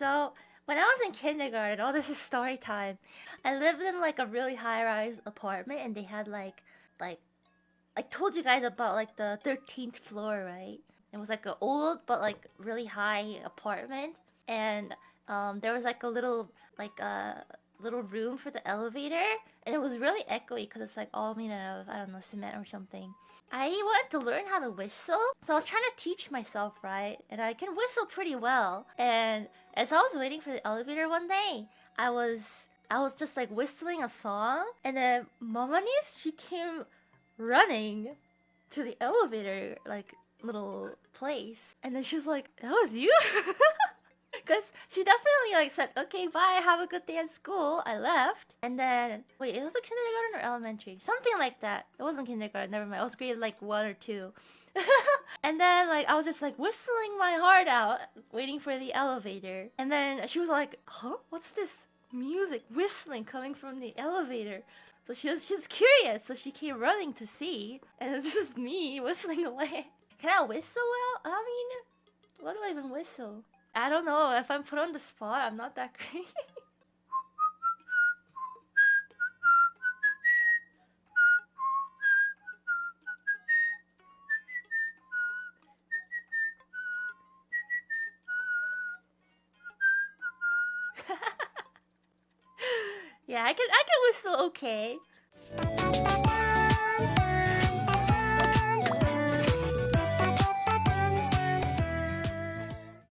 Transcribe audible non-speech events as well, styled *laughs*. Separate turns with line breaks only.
So when I was in kindergarten, oh, this is story time. I lived in like a really high-rise apartment, and they had like, like, I told you guys about like the thirteenth floor, right? It was like an old but like really high apartment, and um, there was like a little like a little room for the elevator, and it was really echoey because it's like all made out of I don't know cement or something. I wanted to learn how to whistle, so I was trying to teach myself, right? And I can whistle pretty well. And as I was waiting for the elevator one day, I was I was just like whistling a song, and then Mamanis she came running to the elevator like little place, and then she was like, "That was you." *laughs* Because she definitely like said, okay, bye, have a good day at school. I left. And then, wait, it was a kindergarten or elementary? Something like that. It wasn't kindergarten, never mind. It was grade like one or two. *laughs* and then like I was just like whistling my heart out, waiting for the elevator. And then she was like, huh? What's this music whistling coming from the elevator? So she was she's curious, so she came running to see, and it was *laughs* just me whistling away. Can I whistle well? I mean, what do I even whistle? I don't know. If I'm put on the spot, I'm not that *laughs* great. *laughs* yeah, I can I can whistle okay.